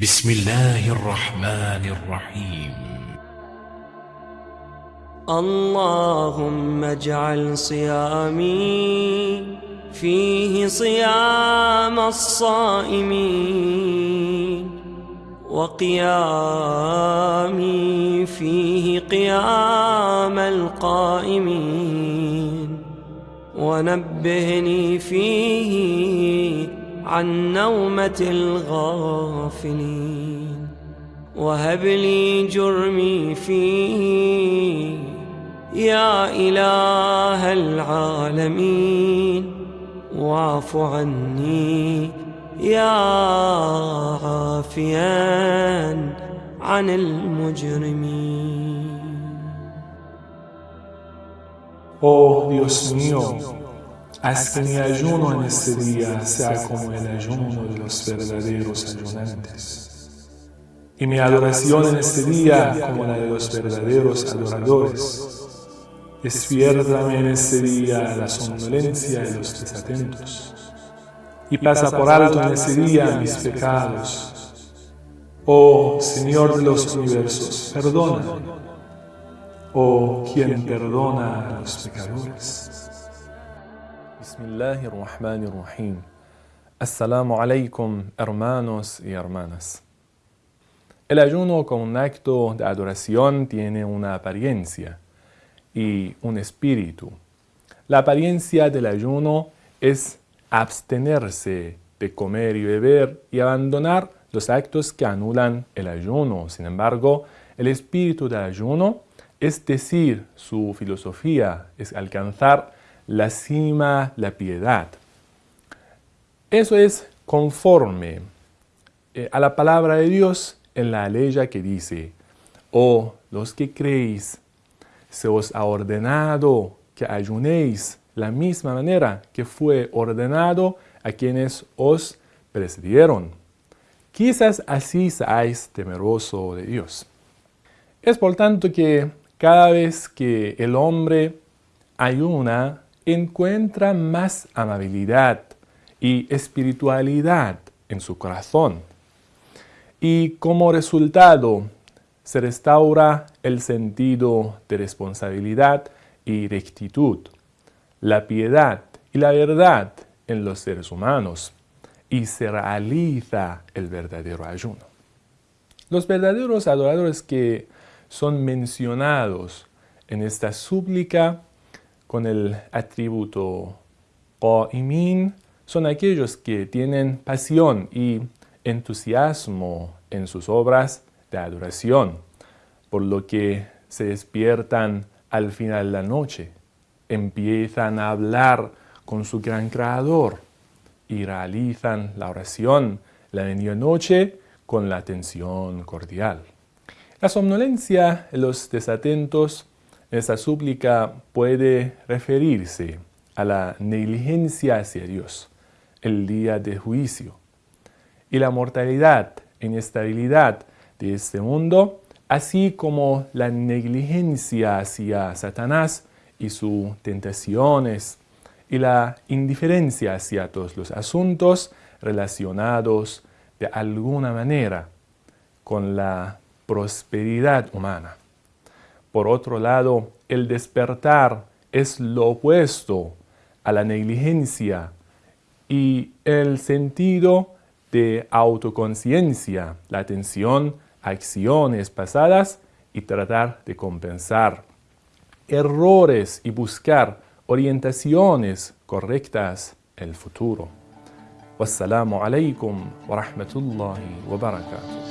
بسم الله الرحمن الرحيم. اللهم اجعل صيامي فيه صيام الصائمين وقيامي فيه قيام القائمين. ونبهني فيه عن نومة الغافلين. وهب لي جرمي فيه يا إله العالمين. واعف عني يا عافيا عن المجرمين. Oh Dios mío, haz que mi ayuno en este día sea como el ayuno de los verdaderos ayunantes. Y mi adoración en este día como la de los verdaderos adoradores. Despiértame en este día la somnolencia de los desatentos. Y pasa por alto en este día mis pecados. Oh Señor de los universos, perdona. Oh quien perdona a los pecadores. Bismillahirrahmanirrahim. Assalamu alaikum, hermanos y hermanas. El ayuno como un acto de adoración tiene una apariencia y un espíritu. La apariencia del ayuno es abstenerse de comer y beber y abandonar los actos que anulan el ayuno. Sin embargo, el espíritu del ayuno, es decir, su filosofía, es alcanzar la cima, la piedad. Eso es conforme eh, a la palabra de Dios en la ley que dice, oh los que creéis, se os ha ordenado que ayunéis la misma manera que fue ordenado a quienes os precedieron. Quizás así seáis temeroso de Dios. Es por tanto que cada vez que el hombre ayuna, encuentra más amabilidad y espiritualidad en su corazón. Y como resultado, se restaura el sentido de responsabilidad y rectitud, la piedad y la verdad en los seres humanos, y se realiza el verdadero ayuno. Los verdaderos adoradores que son mencionados en esta súplica con el atributo qa'imin son aquellos que tienen pasión y entusiasmo en sus obras de adoración, por lo que se despiertan al final de la noche, empiezan a hablar con su gran creador y realizan la oración la medianoche con la atención cordial. La somnolencia los desatentos esta súplica puede referirse a la negligencia hacia Dios, el día de juicio, y la mortalidad, inestabilidad de este mundo, así como la negligencia hacia Satanás y sus tentaciones, y la indiferencia hacia todos los asuntos relacionados de alguna manera con la prosperidad humana. Por otro lado, el despertar es lo opuesto a la negligencia y el sentido de autoconciencia, la atención a acciones pasadas y tratar de compensar errores y buscar orientaciones correctas el futuro. Wassalamu alaikum wa rahmatullahi wa barakatuh.